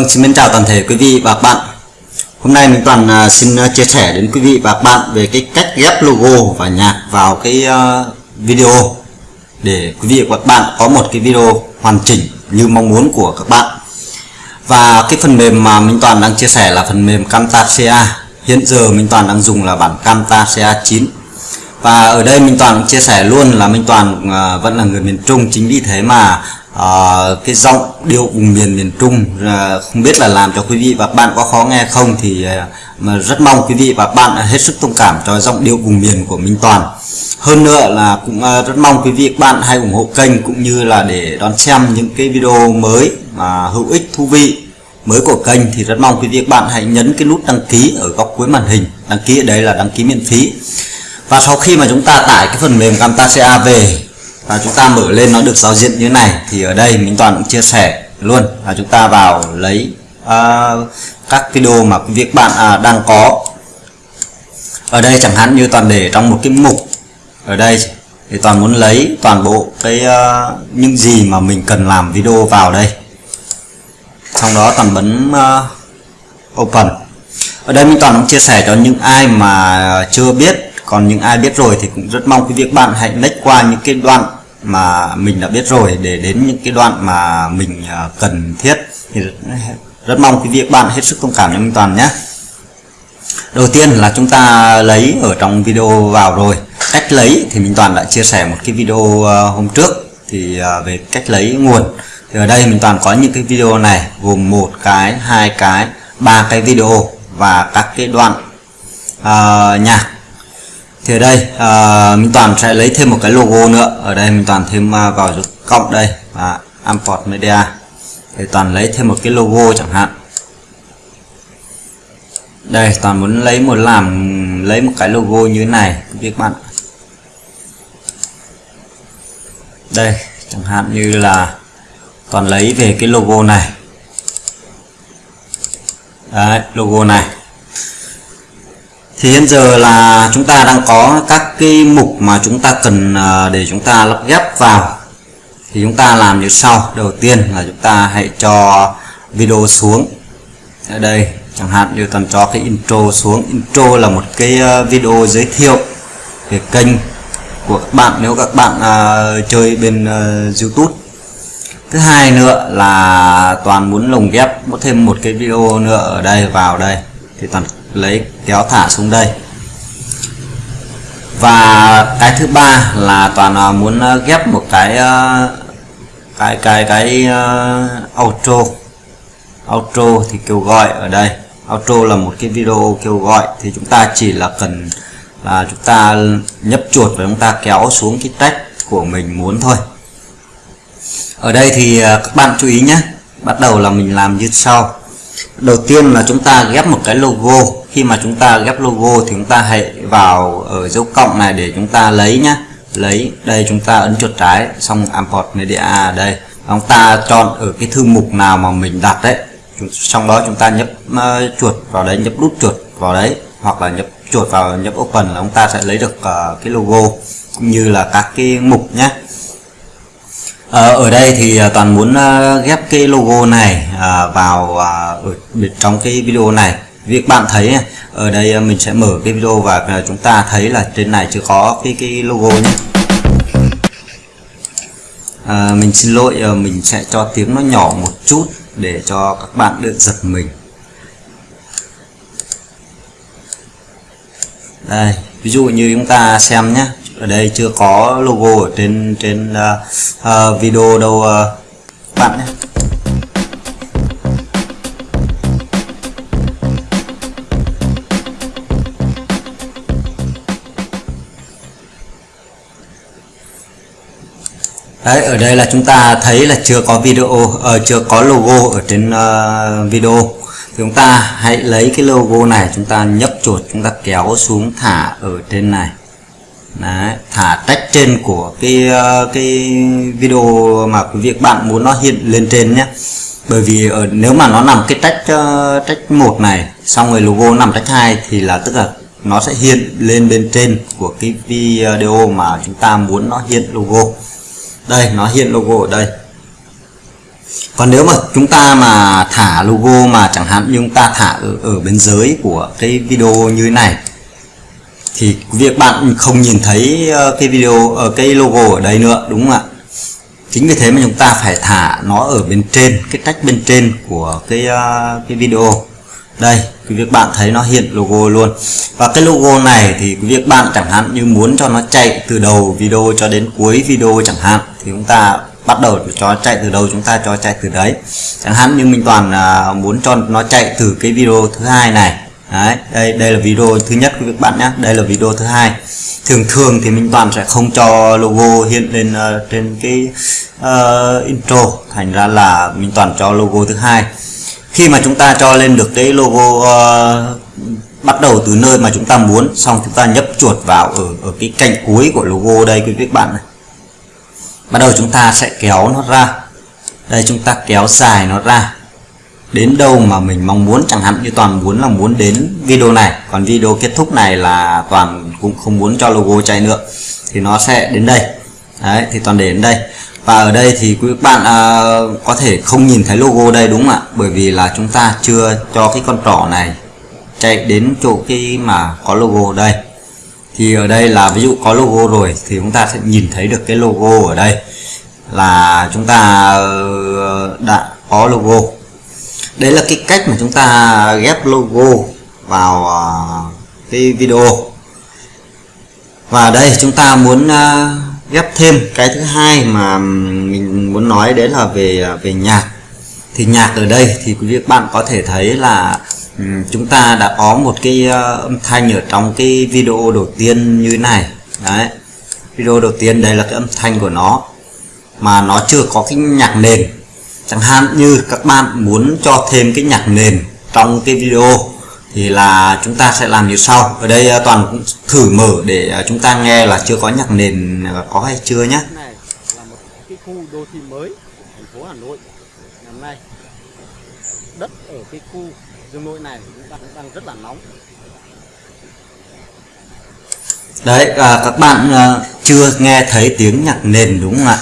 Vâng, xin mến chào toàn thể quý vị và các bạn. Hôm nay mình Toàn à, xin à, chia sẻ đến quý vị và các bạn về cái cách ghép logo và nhạc vào cái à, video để quý vị và các bạn có một cái video hoàn chỉnh như mong muốn của các bạn. Và cái phần mềm mà Minh Toàn đang chia sẻ là phần mềm Camtasia. Hiện giờ Minh Toàn đang dùng là bản Camtasia 9 và ở đây Minh Toàn chia sẻ luôn là Minh Toàn vẫn là người miền Trung chính vì thế mà uh, cái giọng điệu vùng miền miền Trung uh, không biết là làm cho quý vị và bạn có khó nghe không thì uh, mà rất mong quý vị và bạn hết sức thông cảm cho giọng điệu vùng miền của Minh Toàn. Hơn nữa là cũng uh, rất mong quý vị và bạn hãy ủng hộ kênh cũng như là để đón xem những cái video mới mà hữu ích thú vị mới của kênh thì rất mong quý vị và bạn hãy nhấn cái nút đăng ký ở góc cuối màn hình. Đăng ký ở đây là đăng ký miễn phí. Và sau khi mà chúng ta tải cái phần mềm Camtasia về và chúng ta mở lên nó được giao diện như thế này. Thì ở đây mình toàn cũng chia sẻ luôn. Là chúng ta vào lấy uh, các video mà quý vị bạn uh, đang có. Ở đây chẳng hạn như toàn để trong một cái mục. Ở đây thì toàn muốn lấy toàn bộ cái uh, những gì mà mình cần làm video vào đây. Sau đó toàn bấm uh, open. Ở đây mình toàn cũng chia sẻ cho những ai mà chưa biết. Còn những ai biết rồi thì cũng rất mong quý vị bạn hãy lách qua những cái đoạn mà mình đã biết rồi để đến những cái đoạn mà mình à, cần thiết thì rất mong quý vị các bạn hết sức thông cảm cho Minh Toàn nhé. Đầu tiên là chúng ta lấy ở trong video vào rồi. Cách lấy thì Minh Toàn đã chia sẻ một cái video à, hôm trước. Thì à, về cách lấy nguồn. Thì ở đây minh toàn có những cái video này gồm một cái hai cái ba cái video và các cái đoạn uh, nhạc thì ở đây à, Minh Toàn sẽ lấy thêm một cái logo nữa. Ở đây Minh Toàn thêm à, vào dấu cộng đây và import media. Thì Toàn lấy thêm một cái logo chẳng hạn. Đây Toàn muốn lấy một làm lấy một cái logo như thế này các bạn đây chẳng hạn như là Toàn lấy về cái logo này. Đấy, logo này thì hiện giờ là chúng ta đang có các cái mục mà chúng ta cần à, để chúng ta lắp ghép vào. Thì chúng ta làm như sau. Đầu tiên là chúng ta hãy cho video xuống. Ở đây chẳng hạn như toàn cho cái intro xuống. Intro là một cái à, video giới thiệu về kênh của các bạn nếu các bạn uh, chơi bên uh, YouTube. Thứ hai nữa là toàn muốn lồng ghép có thêm một cái video nữa ở đây vào đây. Thì toàn lấy kéo thả xuống đây. Và cái thứ ba là toàn à, muốn à, ghép một cái à, cái cái cái uh, outro. Outro thì kêu gọi ở đây. Outro là một cái video kêu gọi. Thì chúng ta chỉ là cần là chúng ta nhấp chuột và chúng ta kéo xuống cái tách của mình muốn thôi. Ở đây thì các bạn chú ý nhé. Bắt đầu là mình làm như sau đầu tiên là chúng ta ghép một cái logo. Khi mà chúng ta ghép logo thì chúng ta hãy vào ở dấu cộng này để chúng ta lấy nhá. Lấy đây chúng ta ấn chuột trái xong import media đây. Chúng ta chọn ở cái thư mục nào mà mình đặt đấy. Trong đó chúng ta nhấp uh, chuột vào đấy nhấp nút chuột vào đấy hoặc là nhấp chuột vào nhấp open là chúng ta sẽ lấy được uh, cái logo cũng như là các cái mục nhé Ờ, ở đây thì à, toàn muốn à, ghép cái logo này à, vào ở trong cái video này. Việc bạn thấy ở đây mình sẽ mở cái video và chúng ta thấy là trên này chưa có cái cái logo nhé. À, mình xin lỗi mình sẽ cho tiếng nó nhỏ một chút để cho các bạn được giật mình. Đây ví dụ như chúng ta xem nhé ở đây chưa có logo ở trên trên uh, uh, video đâu uh, bạn nhé. Đấy, ở đây là chúng ta thấy là chưa có video uh, chưa có logo ở trên uh, video. Thì chúng ta hãy lấy cái logo này chúng ta nhấp chuột chúng ta kéo xuống thả ở trên này. Đấy, thả tách trên của cái ờ, cái video mà quý vị bạn muốn nó hiện lên trên nhé. Bởi vì ở nếu mà nó nằm cái tách uh, tách một này xong rồi logo nằm tách hai thì là tức là nó sẽ hiện lên bên trên của cái video mà chúng ta muốn nó hiện logo. Đây nó hiện logo ở đây. Còn nếu mà chúng ta mà thả logo mà chẳng hạn như chúng ta thả ở, ở bên dưới của cái video như thế này thì việc bạn không nhìn thấy ờ, cái video ở cái logo ở đây nữa, đúng không ạ? Chính vì thế mà chúng ta phải thả nó ở bên trên, cái cách bên trên của cái ờ, cái video. Đây quý việc bạn thấy nó hiện logo luôn. Và cái logo này thì quý việc bạn chẳng hạn như muốn cho nó chạy từ đầu video cho đến cuối video chẳng hạn, thì chúng ta bắt đầu cho chạy từ đầu, chúng ta cho chạy từ đấy. Chẳng hạn như mình toàn muốn cho nó chạy từ cái video thứ hai này đấy đây đây là video thứ nhất của các bạn nhé đây là video thứ hai. Thường thường thì minh toàn sẽ không cho logo hiện lên uh, trên cái uh, intro. Thành ra là minh toàn cho logo thứ hai. Khi mà chúng ta cho lên được cái logo uh, bắt đầu từ nơi mà chúng ta muốn xong chúng ta nhấp chuột vào ở ở cái cạnh cuối của logo đây quý vị các bạn này. Bắt đầu chúng ta sẽ kéo nó ra. Đây chúng ta kéo dài nó ra đến đâu mà mình mong muốn chẳng hạn như toàn muốn là muốn đến video này còn video kết thúc này là toàn cũng không muốn cho logo chạy nữa thì nó sẽ đến đây. Đấy thì toàn để đến đây. Và ở đây thì quý bạn à, có thể không nhìn thấy logo đây đúng không ạ? Bởi vì là chúng ta chưa cho cái con trỏ này chạy đến chỗ cái mà có logo đây. Thì ở đây là ví dụ có logo rồi thì chúng ta sẽ nhìn thấy được cái logo ở đây là chúng ta ờ, đã có logo đấy là cái cách mà chúng ta ghép logo vào à, cái video. Và đây, chúng ta muốn à, ghép thêm cái thứ hai mà mình muốn nói đấy là về à, về nhạc. Thì nhạc ở đây thì quý vị các bạn có thể thấy là ừ, chúng ta đã có một cái âm thanh ở trong cái video đầu tiên như thế này. Đấy, video đầu tiên, đây là cái âm thanh của nó. Mà nó chưa có cái nhạc nền chẳng hạn như các bạn muốn cho thêm cái nhạc nền trong cái video thì là chúng ta sẽ làm như sau. Ở đây à, toàn cũng thử mở để à, chúng ta nghe là chưa có nhạc nền có hay chưa nhé là một cái khu đô thị mới của thành phố Hà Nội. Năm nay đất ở cái khu dương nội này cũng đang, đang rất là nóng. Đấy à, các bạn à, chưa nghe thấy tiếng nhạc nền đúng không ạ?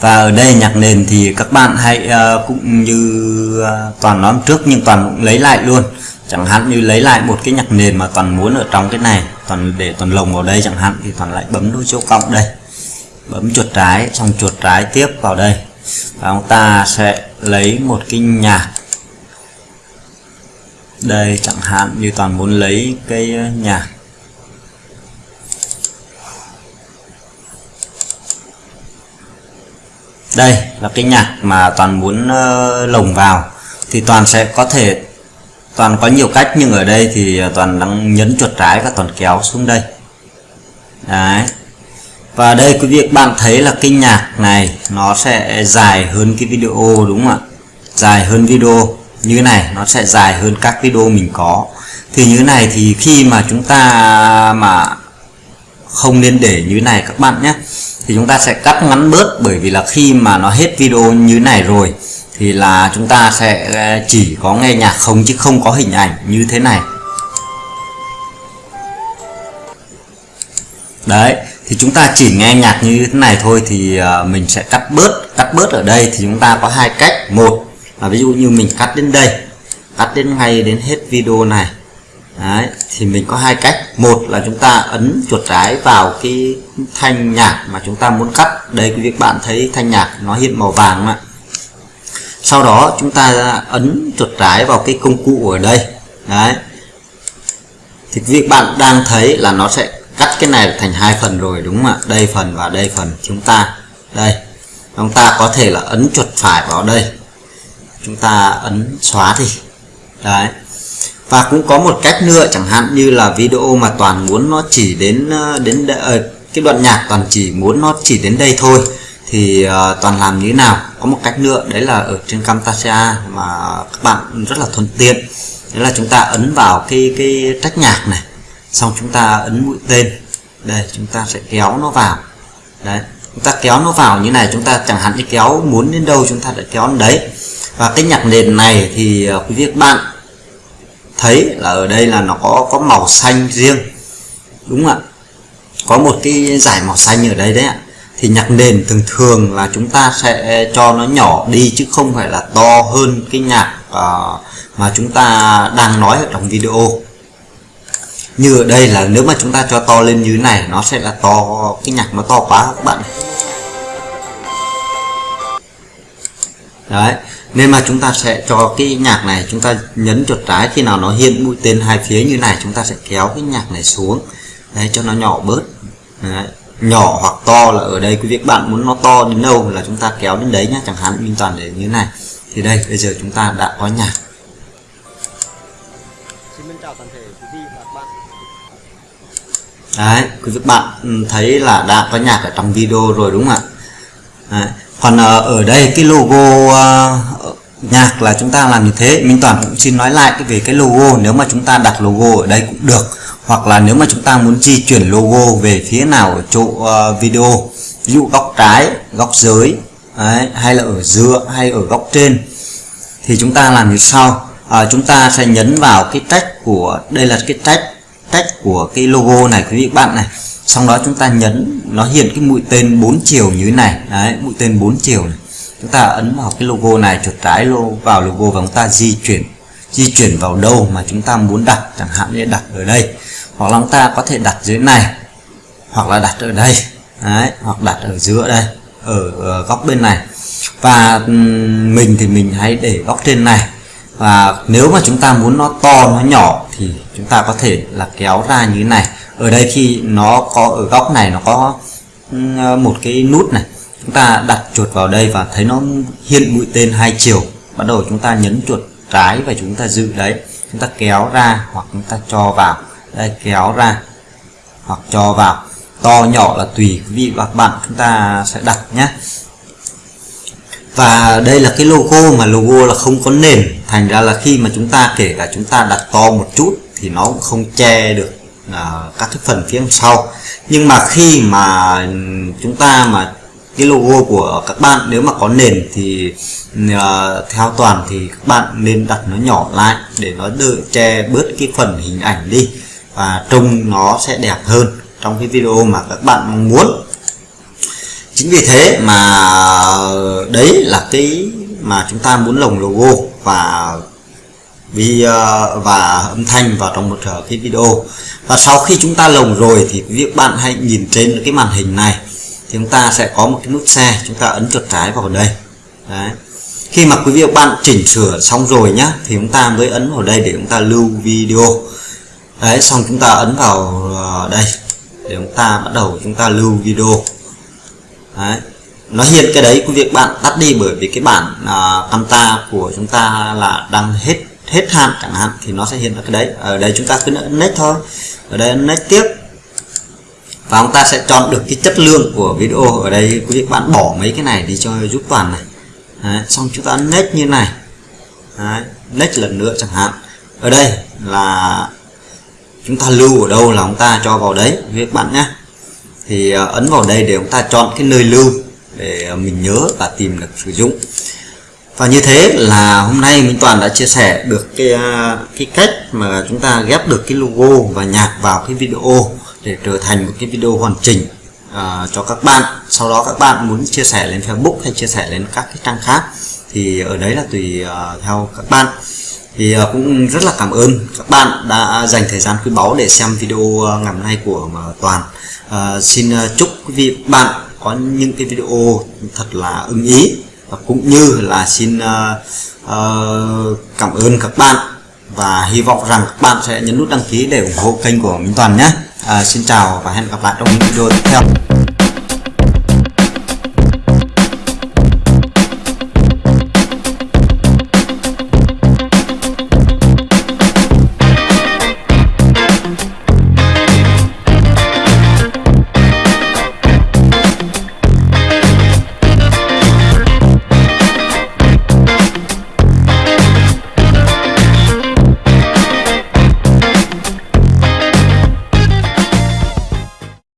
Và ở đây nhạc nền thì các bạn hãy uh, cũng như uh, toàn nói trước nhưng toàn cũng lấy lại luôn. Chẳng hạn như lấy lại một cái nhạc nền mà toàn muốn ở trong cái này toàn để toàn lồng vào đây chẳng hạn thì toàn lại bấm đôi chỗ cộng đây. Bấm chuột trái xong chuột trái tiếp vào đây. Và chúng ta sẽ lấy một cái nhạc đây chẳng hạn như toàn muốn lấy cái nhạc đây là cái nhạc mà toàn muốn uh, lồng vào. Thì toàn sẽ có thể toàn có nhiều cách nhưng ở đây thì ờ, toàn đang nhấn chuột trái và toàn kéo xuống đây. Đấy. Và đây quý vị bạn thấy là cái nhạc này nó sẽ dài hơn cái video đúng không ạ? Dài hơn video. Như thế này nó sẽ dài hơn các video mình có. Thì như thế này thì khi mà chúng ta mà không nên để như thế này các bạn nhé thì chúng ta sẽ cắt ngắn bớt bởi vì là khi mà nó hết video như này rồi thì là chúng ta sẽ ờ, chỉ có nghe nhạc không chứ không có hình ảnh như thế này. Đấy thì chúng ta chỉ nghe nhạc như thế này thôi thì ờ, mình sẽ cắt bớt cắt bớt ở đây thì chúng ta có hai cách. Một là ví dụ như mình cắt đến đây cắt đến ngay đến hết video này. Đấy, thì mình có hai cách. Một là chúng ta ấn chuột trái vào cái thanh nhạc mà chúng ta muốn cắt. Đây quý vị bạn thấy thanh nhạc nó hiện màu vàng mà sau đó, chúng ta ấn chuột trái vào cái công cụ ở đây. Đấy. Thì việc bạn đang thấy là nó sẽ cắt cái này thành hai phần rồi, đúng không ạ? Đây phần và đây phần. Chúng ta, đây. Chúng ta có thể là ấn chuột phải vào đây. Chúng ta ấn xóa thì đấy và cũng có một cách nữa chẳng hạn như là video mà toàn muốn nó chỉ đến ờ, đến ờ, cái đoạn nhạc toàn chỉ muốn nó chỉ đến đây thôi thì uh, toàn làm như thế nào? Có một cách nữa đấy là ở trên Camtasia mà các bạn rất là thuận tiện. Đấy là chúng ta ấn vào cái cái trách nhạc này xong chúng ta ấn mũi tên. Đây chúng ta sẽ kéo nó vào. Đấy chúng ta kéo nó vào như này chúng ta chẳng hạn như kéo muốn đến đâu chúng ta đã kéo đến đấy. Và cái nhạc nền này thì uh, quý vị các bạn thấy là ở đây là nó có có màu xanh riêng. Đúng không ạ. Có một cái giải màu xanh ở đây đấy ạ. Thì nhạc nền thường thường là chúng ta sẽ cho nó nhỏ đi chứ không phải là to hơn cái nhạc uh, mà chúng ta đang nói ở trong video. Như ở đây là nếu mà chúng ta cho to lên như này nó sẽ là to cái nhạc nó to quá các bạn. Đấy nên mà chúng ta sẽ cho cái nhạc này chúng ta nhấn chuột trái khi nào nó hiện mũi tên hai phía như này chúng ta sẽ kéo cái nhạc này xuống đấy cho nó nhỏ bớt đấy. nhỏ hoặc to là ở đây quý vị các bạn muốn nó to đến đâu là chúng ta kéo đến đấy nhá chẳng hạn minh toàn để như này thì đây bây giờ chúng ta đã có nhạc đấy quý vị bạn ừ, thấy là đã có nhạc ở trong video rồi đúng không ạ đấy còn ờ, ở đây cái logo ờ, nhạc là chúng ta làm như thế. Minh Toàn cũng xin nói lại cái về cái logo. Nếu mà chúng ta đặt logo ở đây cũng được. Hoặc là nếu mà chúng ta muốn di chuyển logo về phía nào ở chỗ uh, video ví dụ góc trái góc dưới đấy, hay là ở giữa hay ở góc trên thì chúng ta làm như sau. À, chúng ta sẽ nhấn vào cái trách của đây là cái trách trách của cái logo này quý vị bạn này sau đó chúng ta nhấn nó hiện cái mũi tên 4 chiều như thế này. Đấy mũi tên 4 chiều này. Chúng ta ấn vào cái logo này chuột trái lô vào logo và chúng ta di chuyển di chuyển vào đâu mà chúng ta muốn đặt chẳng hạn như đặt ở đây. Hoặc là chúng ta có thể đặt dưới này hoặc là đặt ở đây. Đấy, hoặc đặt ở giữa đây ở, ở góc bên này. Và mình thì mình hãy để góc trên này. Và nếu mà chúng ta muốn nó to nó nhỏ thì chúng ta có thể là kéo ra như thế này ở đây khi nó có, ở góc này nó có ờ, một cái nút này. Chúng ta đặt chuột vào đây và thấy nó hiện mũi tên hai chiều. Bắt đầu chúng ta nhấn chuột trái và chúng ta giữ đấy. Chúng ta kéo ra hoặc chúng ta cho vào. Đây, kéo ra hoặc cho vào. To nhỏ là tùy quý vị và các bạn. Chúng ta sẽ đặt nhé. Và đây là cái logo mà logo là không có nền. Thành ra là khi mà chúng ta, kể cả chúng ta đặt to một chút thì nó cũng không che được uh, các cái phần phía sau. Nhưng mà khi mà chúng ta mà cái logo của các bạn nếu mà có nền thì uh, theo toàn thì các bạn nên đặt nó nhỏ lại để nó đỡ che bớt cái phần hình ảnh đi và trông nó sẽ đẹp hơn trong cái video mà các bạn mong muốn. Chính vì thế mà đấy là cái mà chúng ta muốn lồng logo và vì à, và âm thanh vào trong một cái video và sau khi chúng ta lồng rồi thì quý vị bạn hãy nhìn trên cái màn hình này thì chúng ta sẽ có một cái nút xe chúng ta ấn chuột trái vào đây đấy khi mà quý vị bạn chỉnh sửa xong rồi nhá thì chúng ta mới ấn vào đây để chúng ta lưu video đấy xong chúng ta ấn vào đây để chúng ta bắt đầu chúng ta lưu video đấy nó hiện cái đấy quý vị bạn tắt đi bởi vì cái bản uh, camta của chúng ta là đang hết hết hạn chẳng hạn thì nó sẽ hiện ra cái đấy ở đây chúng ta cứ ấn next thôi ở đây ấn next tiếp. Và chúng ta sẽ chọn được cái chất lượng của video. Ở đây quý vị bạn bỏ mấy cái này đi cho giúp toàn này. Đấy, xong chúng ta ấn next như này. Đấy, next lần nữa chẳng hạn. Ở đây là chúng ta lưu ở đâu là chúng ta cho vào đấy quý vị bạn nhé. Thì ờ, ấn vào đây để chúng ta chọn cái nơi lưu để ờ, mình nhớ và tìm được sử dụng và như thế là hôm nay Minh Toàn đã chia sẻ được cái à, cái cách mà chúng ta ghép được cái logo và nhạc vào cái video để trở thành một cái video hoàn chỉnh uh, cho các bạn. Sau đó các bạn muốn chia sẻ lên Facebook hay chia sẻ lên các cái trang khác thì ở đấy là tùy uh, theo các bạn. Thì uh, cũng rất là cảm ơn các bạn đã dành thời gian quý báu để xem video uh, ngày hôm nay của uh, Toàn. Uh, xin uh, chúc quý vị bạn có những cái video thật là ưng ý và cũng như là xin uh, uh, cảm ơn các bạn và hy vọng rằng các bạn sẽ nhấn nút đăng ký để ủng hộ kênh của Minh Toàn nhé. À, Xin chào và hẹn gặp lại trong những video tiếp theo.